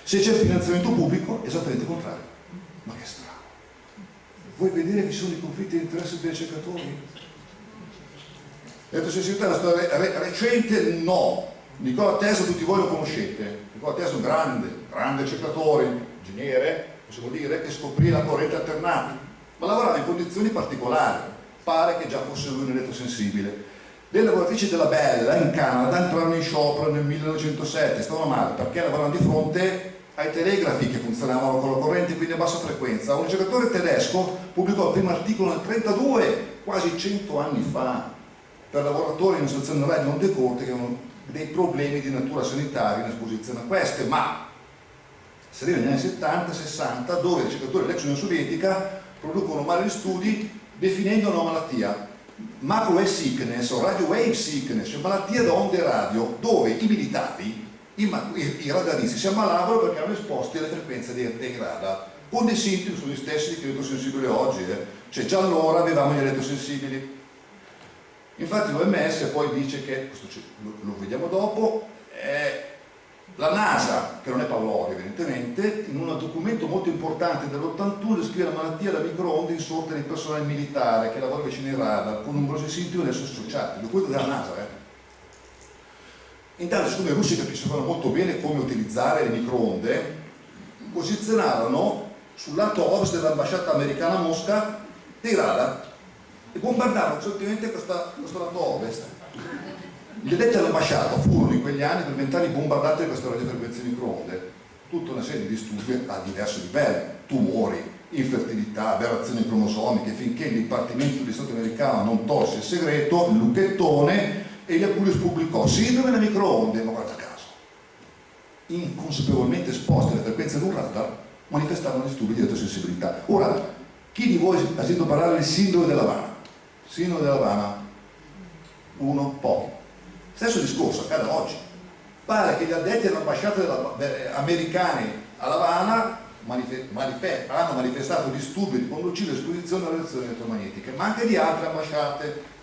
Se c'è finanziamento pubblico, esattamente il contrario. Ma che strano. Vuoi vedere che ci sono i conflitti di interesse dei ricercatori? L'elettrosensibilità è una storia re recente? No. Nicola Tesla tutti voi lo conoscete. Nicola Tesla è un grande, grande ricercatore, ingegnere, possiamo dire, che scoprì la corrente alternata, ma lavorava in condizioni particolari. Pare che già fosse lui un elettrosensibile. Le lavoratrici della Bella in Canada entrarono in sciopero nel 1907, stavano male perché lavoravano di fronte ai telegrafi che funzionavano con la corrente quindi a bassa frequenza. Un ricercatore tedesco pubblicò il primo articolo nel 1932, quasi 100 anni fa, per lavoratori in situazione radio non decorte che hanno dei problemi di natura sanitaria in esposizione a queste, ma si arriva negli anni 70-60 dove i ricercatori dell'ex Unione Sovietica producono vari studi definendo una malattia macrowave sickness o radio wave sickness, cioè malattia da onde radio, dove i militari I, radaristi si ammalavano perché erano esposti alle frequenze dei, dei radar, con dei sintomi sono stessi di elettrosensibili oggi, eh. cioè già allora avevamo gli elettrosensibili. Infatti l'OMS poi dice che, lo, lo vediamo dopo, eh, la NASA, che non è Paolo evidentemente, in un documento molto importante dell'81 descrive la malattia da microonde insorta nel personale militare che lavora vicino ai radar con numerosi sintomi adesso associati, documento della NASA. Eh. Intanto, siccome i russi capiscono molto bene come utilizzare le microonde, posizionarono sul lato ovest dell'ambasciata americana a Mosca dei radar e bombardarono costantemente questo lato ovest. Gli addetti all'ambasciata furono in quegli anni per vent'anni bombardati da queste radiofrequenze microonde, tutta una serie di studi a diversi livelli, tumori, infertilità, aberrazioni cromosomiche, finché il Dipartimento di Stato americano non tolse il segreto, il lucchettone, e gli Apulius pubblicò sindrome delle microonde, ma guarda caso, inconsapevolmente esposte alle frequenze di un radar, manifestavano disturbi di elettrosensibilità. Ora, chi di voi ha sentito parlare del sindrome dell'Havana? Sindrome dell'Havana? Uno, pochi Stesso discorso accade oggi. Pare che gli addetti all'ambasciata americani a Lavana hanno manifestato disturbi di conducibile esposizione alle radiazioni elettromagnetiche, ma anche di altre ambasciate.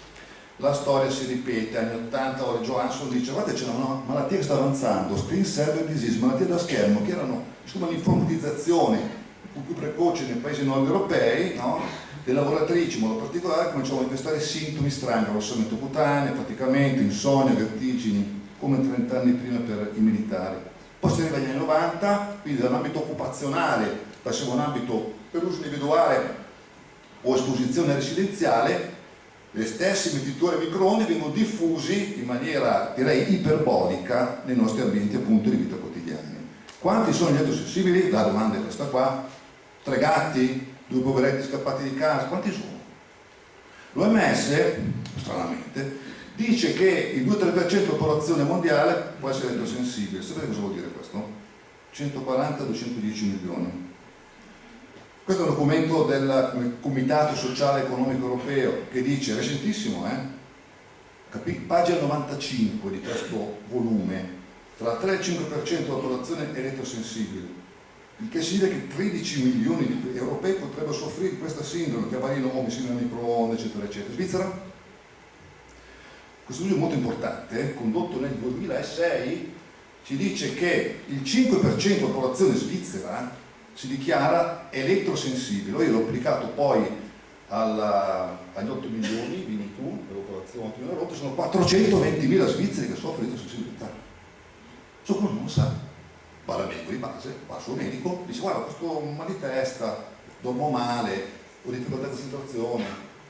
La storia si ripete, anni 80 ora Johansson dice guarda c'è una malattia che sta avanzando, screen server disease, malattie da schermo, che erano l'informatizzazione più precoce nei paesi nord europei, no? Le lavoratrici in modo particolare cominciano a manifestare sintomi strani, arrossamento cutaneo, faticamento, insonnia, vertigini, come 30 anni prima per i militari. Poi si arriva agli anni 90, quindi dall'ambito occupazionale passiamo a un ambito per uso individuale o esposizione residenziale, le stesse emitttori a microonde vengono diffusi in maniera direi iperbolica nei nostri ambienti appunto di vita quotidiani. Quanti sono gli elettrosensibili? La domanda è questa qua. Tre gatti? due poveretti scappati di casa, quanti sono? L'OMS, stranamente, dice che il 2-3% della popolazione mondiale può essere elettrosensibile. Sapete cosa vuol dire questo? 140-210 milioni. Questo è un documento del Comitato Sociale Economico Europeo che dice, recentissimo, eh? pagina 95 di questo volume, tra il 3 e il 5% della popolazione elettrosensibile il che significa che 13 milioni di europei potrebbero soffrire di questa sindrome, che avariano come sindrome microonde, eccetera, eccetera. Svizzera? Questo studio molto importante, condotto nel 2006, ci dice che il 5% della popolazione svizzera si dichiara elettrosensibile. Io l'ho applicato poi alla, agli 8 milioni, vieni tu, della popolazione 8 milioni, sono 420 mila svizzeri che soffrono di elettrosensibilità. So come non sa va dal medico di base, va al suo medico, dice guarda questo mal di testa, dormo male, ho difficoltà di concentrazione,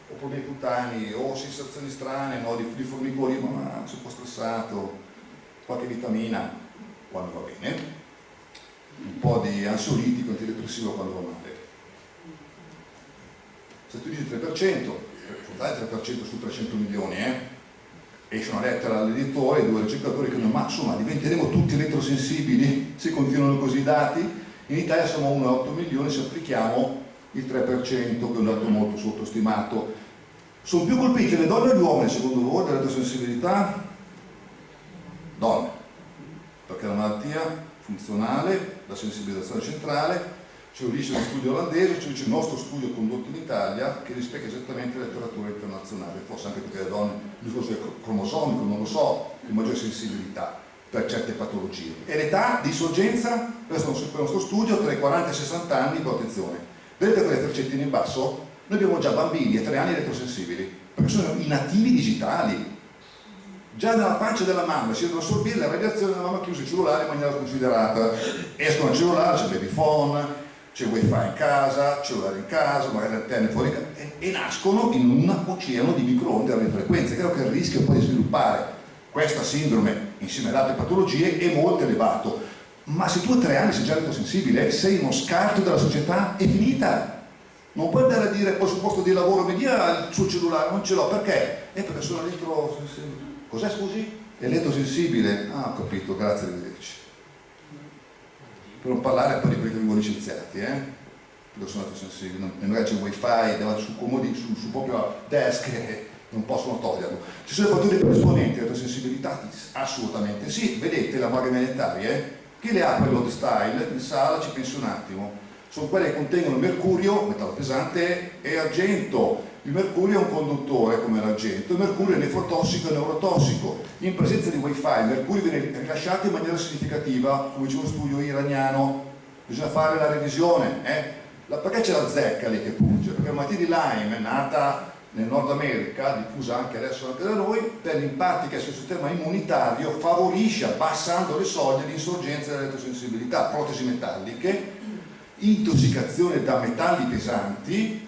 ho problemi cutanei, ho sensazioni strane, no, di, di formicoli, ma sono un po' stressato, qualche vitamina quando va bene, un po' di ansiolitico, antidepressivo quando va male. Se tu dici 3%, dai 3% su 300 milioni, eh? esce una lettera all'editore, due ricercatori che dicono ma insomma diventeremo tutti elettrosensibili se continuano così i dati in Italia siamo a 1,8 milioni se applichiamo il 3% che è un dato molto sottostimato sono più colpite le donne o gli uomini secondo voi dell'elettrosensibilità? donne perché la malattia funzionale la sensibilizzazione centrale c'è un di studio olandese, c'è il nostro studio condotto in Italia che rispecchia esattamente la letteratura internazionale, forse anche perché le donne il discorso cromosomico, non lo so, più maggiore sensibilità per certe patologie. E l'età di sorgenza, questo è il nostro studio, tra i 40 e i 60 anni, con attenzione. Vedete quelle freccette in basso? Noi abbiamo già bambini a 3 anni elettrosensibili, perché sono i nativi digitali. Già nella pancia della mamma si devono assorbire la radiazione della mamma chiusa il cellulare in maniera considerata. Escono al cellulare, c'è il baby phone, c'è wifi in casa, cellulare in casa, magari antenne fuori casa, e, e, nascono in un oceano di microonde a frequenze. Credo che il rischio poi di sviluppare questa sindrome insieme ad altre patologie è molto elevato. Ma se tu a tre anni sei già elettrosensibile, sei uno scarto della società, è finita. Non puoi andare a dire poi sul posto di lavoro, mi dia il suo cellulare, non ce l'ho, perché? Eh perché sono elettrosensibile. Cos'è scusi? Elettrosensibile? Ah, ho capito, grazie, arrivederci per non parlare poi di quelli che vengono licenziati, eh? perché sono altri sensibili, magari c'è il wifi davanti sul comodino, sul, sul proprio desk e, non possono toglierlo. Ci sono fattori predisponenti alla sensibilità? Assolutamente sì. Vedete la maglia magnetaria? Eh? Chi le apre load style in sala ci pensi un attimo. Sono quelle che contengono mercurio, metallo pesante, e argento. Il mercurio è un conduttore come l'argento, il mercurio è nefrotossico e neurotossico. In presenza di wifi il mercurio viene rilasciato in maniera significativa, come dice uno studio iraniano. Bisogna fare la revisione. Eh? Perché c'è la zecca lì che punge? Perché la malattia di Lyme è nata nel Nord America, diffusa anche adesso anche da noi, per l'impatto che ha sul sistema immunitario favorisce, abbassando le soglie, l'insorgenza dell'elettrosensibilità, protesi metalliche, intossicazione da metalli pesanti,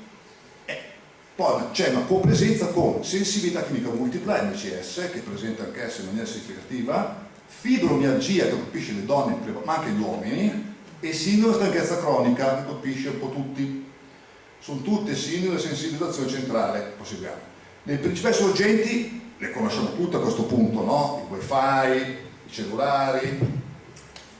poi c'è una copresenza con sensibilità chimica multipla, MCS, che presenta anch'essa in maniera significativa, fibromialgia che colpisce le donne, ma anche gli uomini, e sindrome stanchezza cronica che colpisce un po' tutti sono tutte sindrome di sensibilizzazione centrale, proseguiamo. Le principali sorgenti le conosciamo tutte a questo punto, no? Il wifi, i cellulari, i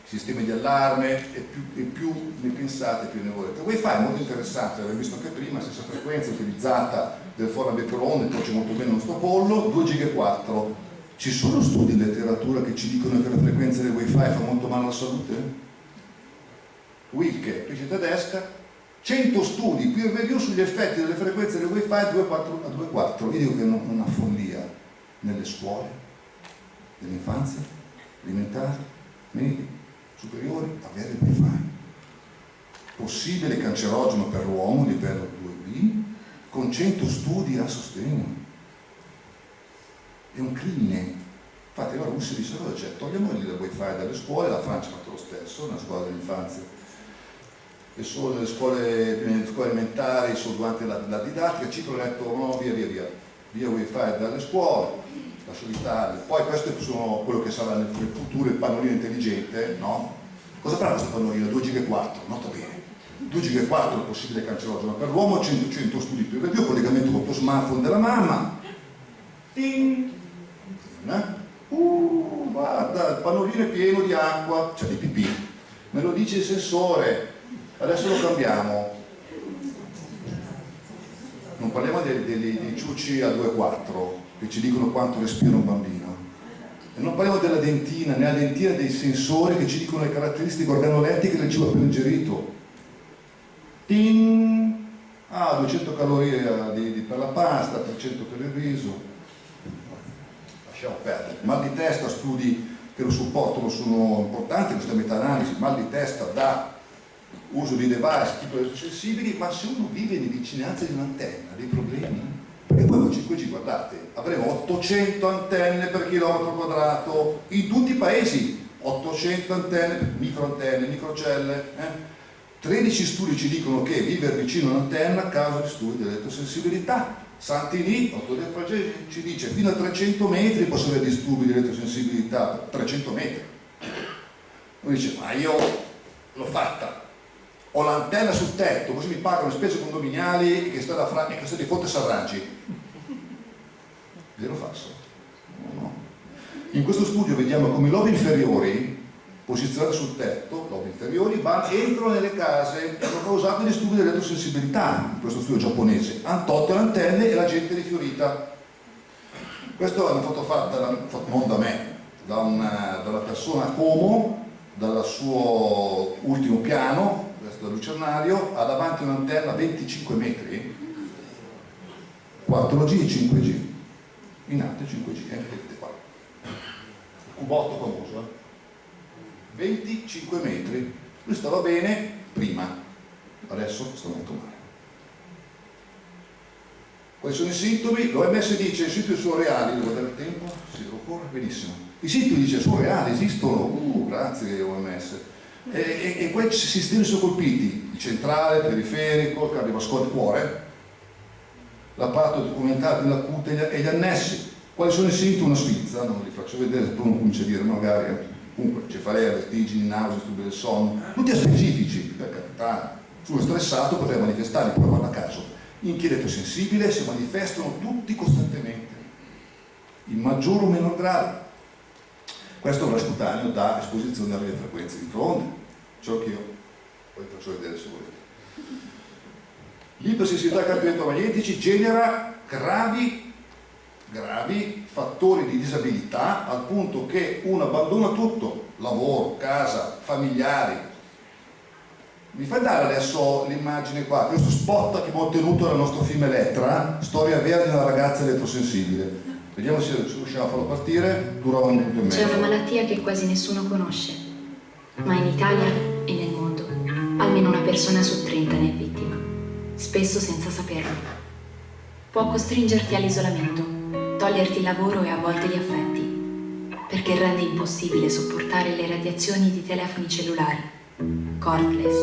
sistemi di allarme e più, e più ne pensate più ne volete. Wifi è molto interessante, l'abbiamo visto anche prima, stessa frequenza utilizzata del forno a microonde, torce molto bene il nostro pollo, 2 giga 4. Ci sono studi in letteratura che ci dicono che la frequenza del wifi fa molto male alla salute? Wilke, pesce tedesca, 100 studi peer review sugli effetti delle frequenze del wifi a 2.4 io dico che è una follia nelle scuole dell'infanzia elementari, medie, superiori avere il wifi possibile cancerogeno per l'uomo livello 2B con 100 studi a sostegno. È un crimine. Infatti la Russia disse cioè, togliamo il wifi dalle scuole la Francia ha fatto lo stesso nella scuola dell'infanzia. E solo nelle scuole, nelle scuole elementari, solo durante la, la didattica, ciclo letto no, via via via, via wifi dalle scuole, la solitaria, poi questo è quello che sarà nel futuro il pannolino intelligente, no? Cosa farà questo pannolino? 2 giga 4, nota bene. 2 giga 4 è possibile cancerogeno per l'uomo, 100, 100 studi più review, collegamento con tuo smartphone della mamma. Ding! Eh? Uh, guarda, il pannolino è pieno di acqua, cioè di pipì. Me lo dice il sensore, adesso lo cambiamo non parliamo dei, dei, dei ciucci a 2,4 che ci dicono quanto respira un bambino. E non parliamo della dentina nella dentina dei sensori che ci dicono le caratteristiche organolettiche del cibo appena ingerito. Tin! ah 200 calorie eh, di, di, per la pasta 300 per il riso. Lasciamo perdere. Mal di testa studi che lo supportano sono importanti questa meta-analisi. Mal di testa da uso di device tipo elettrosensibili, ma se uno vive in vicinanza di un'antenna, dei problemi. Poi con 5G, guardate, avremo 800 antenne per chilometro quadrato in tutti i paesi, 800 antenne, microantenne, microcelle. Eh? 13 studi ci dicono che vivere vicino a un'antenna causa disturbi di elettrosensibilità. Santini, autore francese, ci dice fino a 300 metri posso avere disturbi di elettrosensibilità, 300 metri. Lui dice, ma io l'ho fatta, ho l'antenna sul tetto, così mi pagano le spese condominiali che sta da Fra che sta di Fonte Sarraggi. Vero falso? No. In questo studio vediamo come i lobi inferiori, posizionati sul tetto, lobi inferiori, vanno, entrano nelle case hanno causato disturbi dell'elettrosensibilità in questo studio giapponese. Hanno tolto le antenne e la gente è rifiorita. Questo è una foto fatta non da me, da una, da una persona a Como, dal suo ultimo piano, questo da lucernario, ha davanti un'antenna 25 metri, 4G e 5G, in alto 5G, eh, vedete qua, il cubotto famoso, eh? 25 metri, lui stava bene prima, adesso sta molto male. Quali sono i sintomi? L'OMS dice i sintomi sono reali, devo dare tempo? Sì, lo corre, benissimo. I sintomi dice sono reali, esistono, uh, grazie OMS e, e, e quei sistemi sono colpiti, il centrale, il periferico, il cardiovascolare, il cuore, l'apparato documentato nella cute e gli annessi. Quali sono i sintomi? Una sfizza, non li faccio vedere, poi uno comincia a dire magari, comunque cefalea, vertigini, nausea, stupi del sonno, tutti specifici, per carità, sono stressato potrei manifestare, poi guarda caso, inquieto sensibile si manifestano tutti costantemente, in maggior o minor grado. Questo è scutaneo da esposizione alle frequenze di microonde ciò che io poi faccio vedere se volete. L'ipersensibilità ai campi elettromagnetici genera gravi gravi, fattori di disabilità, al punto che uno abbandona tutto, lavoro, casa, familiari. Mi fai dare adesso l'immagine qua, questo spot che abbiamo ottenuto dal nostro film Elettra, storia vera di una ragazza elettrosensibile. Vediamo se riusciamo a farlo partire, dura un minuto e mezzo. C'è una malattia che quasi nessuno conosce, ma in Italia e nel mondo almeno una persona su 30 ne vittima, spesso senza saperlo. Può costringerti all'isolamento, toglierti il lavoro e a volte gli affetti, perché rende impossibile sopportare le radiazioni di telefoni cellulari, cordless,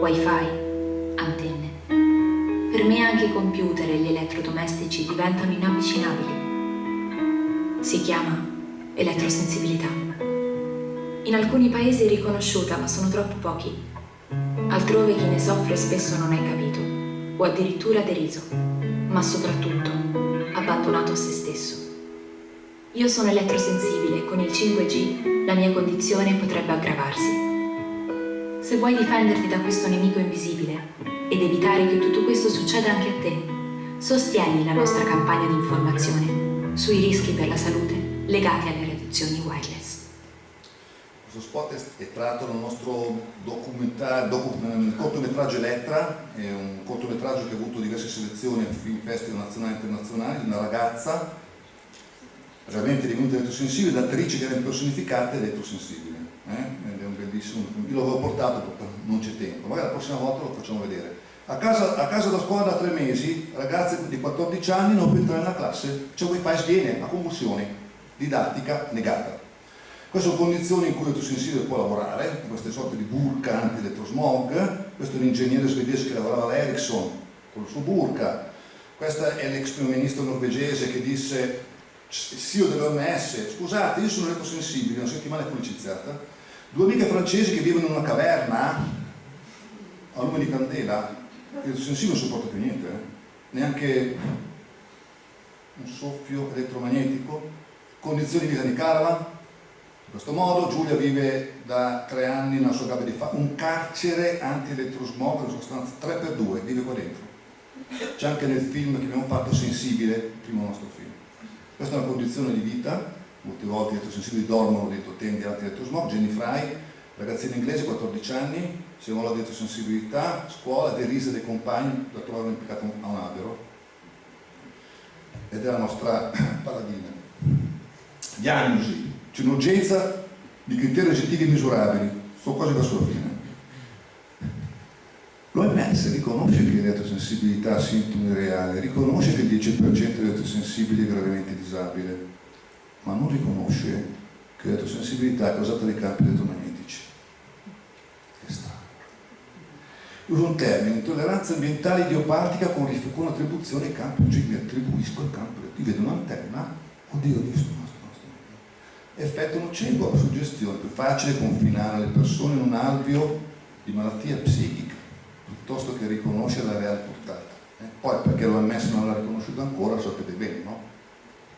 wifi, antenne. Per me anche i computer e gli elettrodomestici diventano inavvicinabili. Si chiama elettrosensibilità. In alcuni paesi è riconosciuta, ma sono troppo pochi. Altrove chi ne soffre spesso non è capito, o addirittura deriso, ma soprattutto abbandonato a se stesso. Io sono elettrosensibile e con il 5G la mia condizione potrebbe aggravarsi. Se vuoi difenderti da questo nemico invisibile ed evitare che tutto questo succeda anche a te, sostieni la nostra campagna di informazione sui rischi per la salute legati alle radiazioni wireless. Questo spot è tratto dal nostro docu cortometraggio Elettra, è un cortometraggio che ha avuto diverse selezioni a film festival nazionali e internazionali, una ragazza realmente divenuta elettrosensibile, l'attrice che viene personificata elettrosensibile. Eh? È un bellissimo, io l'avevo portato, non c'è tempo, magari la prossima volta lo facciamo vedere. A casa, a casa da scuola da tre mesi, ragazze di 14 anni non può entrare nella classe, c'è wifi sviene, a convulsioni, didattica negata. Queste sono condizioni in cui l'elettrosensibile può lavorare, queste sorte di burka anti-elettrosmog, questo è un ingegnere svedese che lavorava all'Ericsson con il suo burka, questo è l'ex primo ministro norvegese che disse CEO dell'OMS, scusate io sono elettrosensibile, una settimana è pubblicizzata, due amiche francesi che vivono in una caverna a lume di candela il sensibile non sopporta più niente, eh? neanche un soffio elettromagnetico, condizioni di vita di caravan, in questo modo Giulia vive da tre anni nella sua gabbia di fa un carcere anti-elettrosmog, in sostanza 3x2, vive qua dentro. C'è anche nel film che abbiamo fatto Sensibile, il primo nostro film. Questa è una condizione di vita, molte volte gli elettrosensibili dormono dentro tende anti-elettrosmog, Jenny Fry, ragazzina inglese, 14 anni, si vuole detto sensibilità, scuola, derisa dai compagni, la trovavano impiccata a un albero. Ed è la nostra (clears throat) paladina. Diagnosi, c'è un'urgenza di criteri oggettivi misurabili, sto quasi verso la fine. L'OMS riconosce che l'elettrosensibilità ha sintomi reali, riconosce che il 10% degli elettrosensibili è gravemente disabile, ma non riconosce che l'elettrosensibilità è causata dai campi elettromagnetici. uso un termine, intolleranza ambientale idiopatica con, con attribuzione ai campi, cioè mi attribuisco al campo, ti vedo un'antenna, oddio, ho visto no, effetto nocivo la suggestione, più facile confinare le persone in un alveo di malattia psichica piuttosto che riconoscere la reale portata. Eh? Poi perché l'OMS non l'ha riconosciuto ancora, sapete bene, no?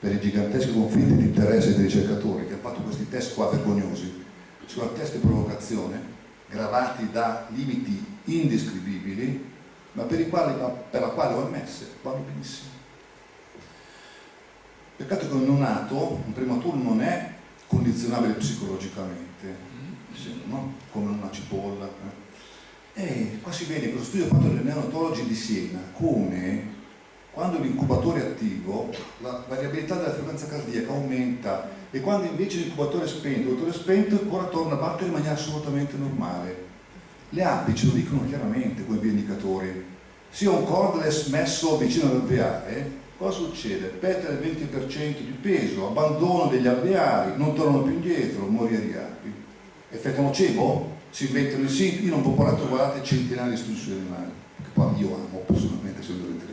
Per i giganteschi conflitti di interesse dei ricercatori che hanno fatto questi test qua vergognosi, sono test di provocazione, gravati da limiti indescrivibili, ma per, i quali, per la quale OMS vanno benissimo. Peccato che un neonato, un prematuro, non è condizionabile psicologicamente, no? come una cipolla. Eh. E qua si vede questo studio fatto dai neonatologi di Siena, come quando l'incubatore è attivo la variabilità della frequenza cardiaca aumenta e quando invece l'incubatore è spento, il è spento ancora torna a battere in maniera assolutamente normale. Le api ce lo dicono chiaramente come indicatori. Se ho un cordless messo vicino all'alveare, cosa succede? Perde il 20% di peso, abbandono degli alveari, non tornano più indietro, morire di api. Effetto nocivo? Si inventano i siti, io non ho parlato, guardate, centinaia di studi sugli animali, che poi io amo personalmente, essendo veterinario.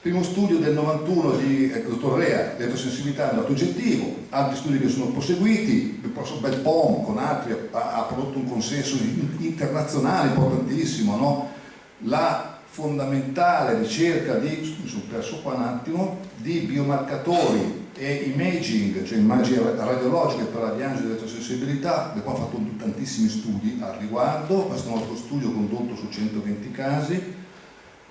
Primo studio del 91 di eh, dottor Rea, un dato oggettivo, altri studi che sono proseguiti, il professor Belpom con altri ha, ha, prodotto un consenso internazionale importantissimo, no? la fondamentale ricerca di, mi sono perso qua un attimo, di biomarcatori e imaging, cioè immagini radiologiche per la diagnosi dell'elettrosensibilità, del quale ho fatto tantissimi studi al riguardo, questo è un altro studio condotto su 120 casi,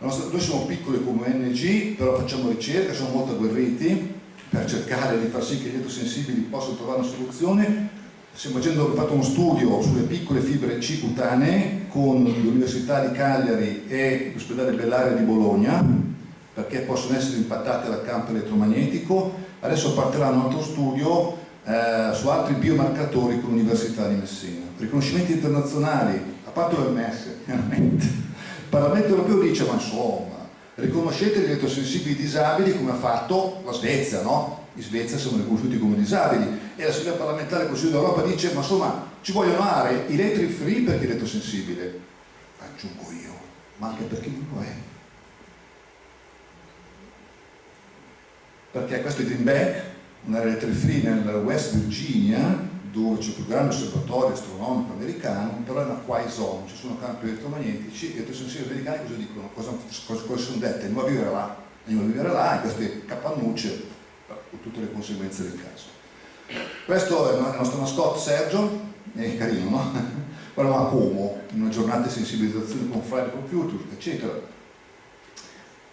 Nostra, noi siamo piccoli come ONG, però facciamo ricerca, siamo molto agguerriti per cercare di far sì che gli elettrosensibili possano trovare una soluzione. Stiamo facendo, fatto uno studio sulle piccole fibre C cutanee con l'Università di Cagliari e l'ospedale Bellaria di Bologna perché possono essere impattate dal campo elettromagnetico. Adesso partirà un altro studio eh, su altri biomarcatori con l'Università di Messina. Riconoscimenti internazionali, a parte l'OMS, (laughs) chiaramente. Il Parlamento europeo dice, ma insomma, riconoscete gli elettrosensibili disabili come ha fatto la Svezia, no? In Svezia siamo riconosciuti come disabili e la Assemblea parlamentare del Consiglio d'Europa dice, ma insomma, ci vogliono aree electric free perché elettrosensibile. Aggiungo io, ma anche per chi non lo è. Perché questo è Green Bank, un'area electric free nel West Virginia, dove c'è il più grande osservatorio astronomico americano, però è una quiet zone, ci sono campi elettromagnetici e elettrosensibili americani cosa dicono? Cosa, cosa, cosa sono dette? Andiamo a vivere là, andiamo a vivere là, in queste capannucce, con tutte le conseguenze del caso. Questo è il nostro mascotte Sergio, è carino, no? (laughs) Guardiamo a Como, in una giornata di sensibilizzazione con Friday Computer, eccetera.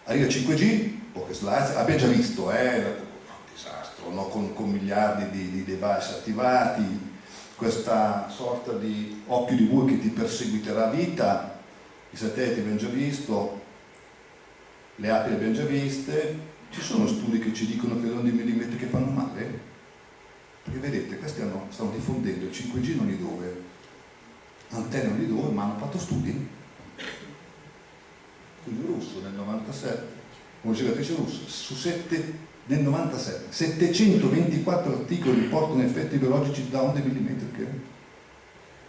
Arriva 5G, poche slide, abbiamo già visto, eh, disastro, no? con, con, miliardi di, di, device attivati, questa sorta di occhio di bue che ti perseguiterà a vita, i satelliti abbiamo già visto, le api le abbiamo già viste, ci sono studi che ci dicono che le onde millimetriche fanno male? Perché vedete, questi hanno, stanno diffondendo il 5G non di dove, antenne non di dove, ma hanno fatto studi. Studio russo nel 97, come ricercatrice russa, su sette nel 97 724 articoli riportano effetti biologici da onde millimetriche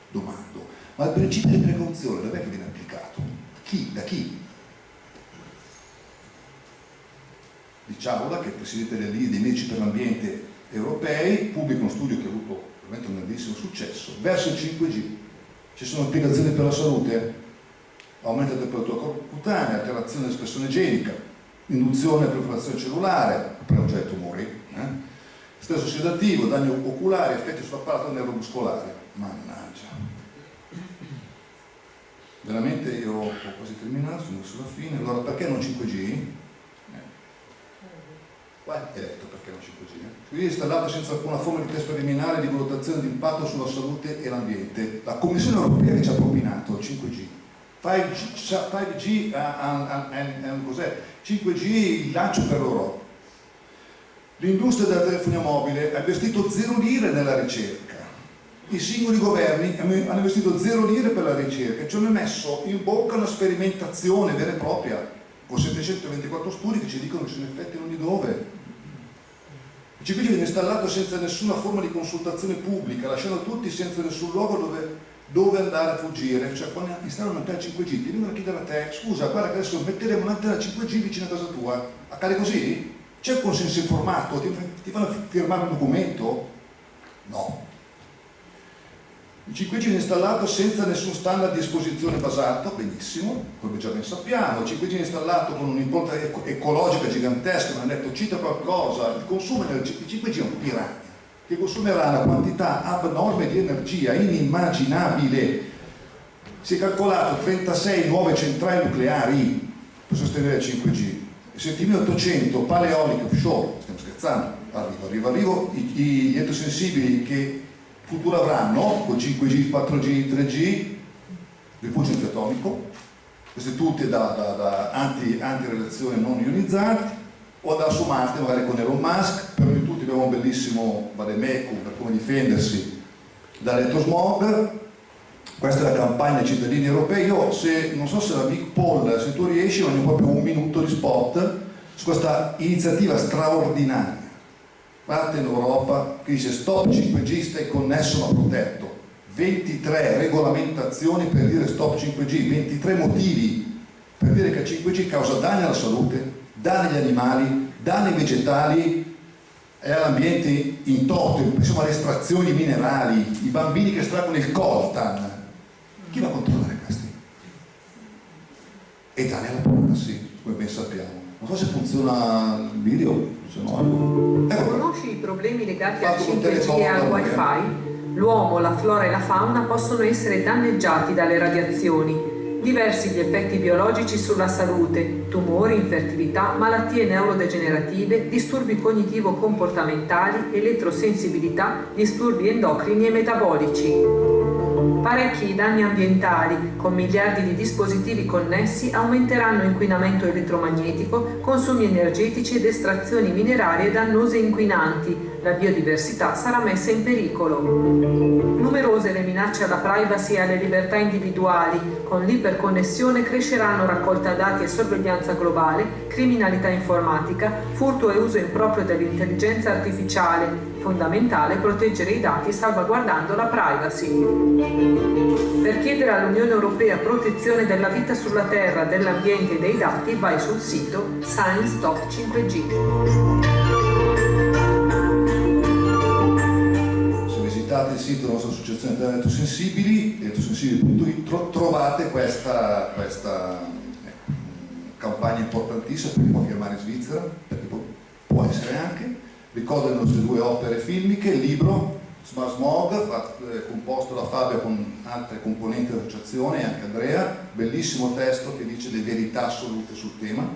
domando ma il principio di precauzione dov'è che viene applicato? chi? da chi? Diciamola che il presidente dell'IDE dei medici per l'ambiente europei pubblica uno studio che ha avuto veramente un grandissimo successo verso il 5G ci sono applicazioni per la salute aumento della temperatura cutanea alterazione dell'espressione genica induzione proliferazione cellulare, abbiamo già i tumori, eh? stesso sedativo, danni oculari, effetti sull'apparato neuromuscolare. Mannaggia. Veramente io ho quasi terminato, sono verso la fine. Allora perché non 5G? Qua è detto perché non 5G. Eh? 5G è installato senza alcuna forma di test preliminare di valutazione di impatto sulla salute e l'ambiente. La Commissione europea che ci ha propinato il 5G 5G, 5G uh, cos'è? 5G il lancio per l'Europa. L'industria della telefonia mobile ha investito zero lire nella ricerca. I singoli governi hanno investito zero lire per la ricerca, ci hanno messo in bocca una sperimentazione vera e propria, con 724 studi che ci dicono che sono effetti non di dove. Il 5G viene installato senza nessuna forma di consultazione pubblica, lasciando tutti senza nessun luogo dove dove andare a fuggire, cioè quando installano un'antenna 5G ti vengono a chiedere a te, scusa guarda che adesso metteremo un'antenna 5G vicino a casa tua, accade così? C'è un consenso informato? Ti, ti fanno firmare un documento? No. Il 5G è installato senza nessun standard di esposizione basato, benissimo, come già ben sappiamo, il 5G è installato con un'impronta ecologica gigantesca, non ha detto cita qualcosa, il consumo del 5G è un piranha che consumerà una quantità abnorme di energia inimmaginabile. Si è calcolato 36 nuove centrali nucleari per sostenere il 5G, 7800 pale eoliche offshore, stiamo scherzando, arrivo, arrivo, arrivo, I, gli elettrosensibili che futuro avranno con 5G, 4G, 3G, rifugio atomico, queste tutte da, da, da anti, anti non ionizzanti, o su Marte magari con Elon Musk, per noi tutti abbiamo un bellissimo vademecum per come difendersi dall'elettrosmog, questa è la campagna dei cittadini europei, io se, non so se la Big Paul, se tu riesci, voglio proprio un minuto di spot su questa iniziativa straordinaria parte in che dice stop 5G stai connesso ma protetto 23 regolamentazioni per dire stop 5G 23 motivi per dire che il 5G causa danni alla salute danni agli animali, danni vegetali e all'ambiente in toto, pensiamo alle estrazioni minerali, i bambini che estraggono il coltan. Chi va a controllare questi? E danni alla privacy, come ben sappiamo. Non so se funziona il video, se no... Ecco. Conosci i problemi legati al 5G e al wifi? L'uomo, la flora e la fauna possono essere danneggiati dalle radiazioni Diversi gli effetti biologici sulla salute, tumori, infertilità, malattie neurodegenerative, disturbi cognitivo-comportamentali, elettrosensibilità, disturbi endocrini e metabolici. Parecchi i danni ambientali, con miliardi di dispositivi connessi, aumenteranno inquinamento elettromagnetico, consumi energetici ed estrazioni minerarie dannose e inquinanti. La biodiversità sarà messa in pericolo. Numerose le minacce alla privacy e alle libertà individuali. Con l'iperconnessione cresceranno raccolta dati e sorveglianza globale, criminalità informatica, furto e uso improprio dell'intelligenza artificiale, fondamentale proteggere i dati salvaguardando la privacy. Per chiedere all'Unione Europea protezione della vita sulla Terra, dell'ambiente e dei dati vai sul sito Science Top 5G. Se visitate il sito della nostra associazione delle elettrosensibili, elettrosensibili.it, trovate questa, questa eh, campagna importantissima per chi può firmare in Svizzera, perché può essere anche ricordo le nostre due opere filmiche, il libro Smart Smog, eh, composto da Fabio con altre componenti dell'associazione e anche Andrea, bellissimo testo che dice le verità assolute sul tema,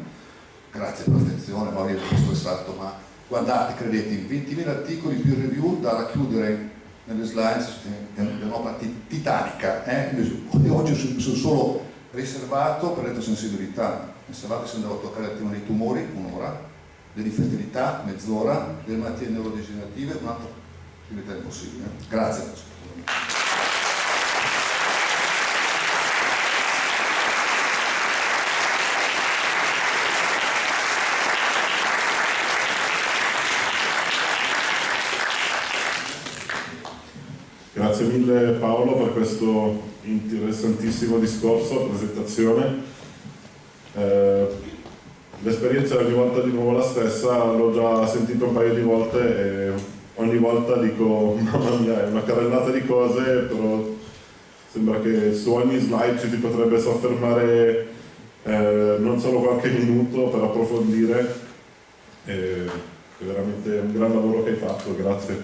grazie per l'attenzione, ma vi ho stressato, ma guardate, credete, in 20.000 articoli più review da racchiudere nelle slides, è un'opera titanica, eh? Io oggi sono solo riservato per l'elettrosensibilità, pensavate se andavo a toccare il tema dei tumori, un'ora, dell'infertilità, mezz'ora, delle malattie neurodegenerative, un'altra attività impossibile. Grazie. Grazie mille Paolo per questo interessantissimo discorso, presentazione. Eh, l'esperienza ogni volta di nuovo la stessa, l'ho già sentito un paio di volte e ogni volta dico (laughs) mamma mia è una carrellata di cose, però sembra che su ogni slide ci si potrebbe soffermare eh, non solo qualche minuto per approfondire. E è veramente un gran lavoro che hai fatto, grazie.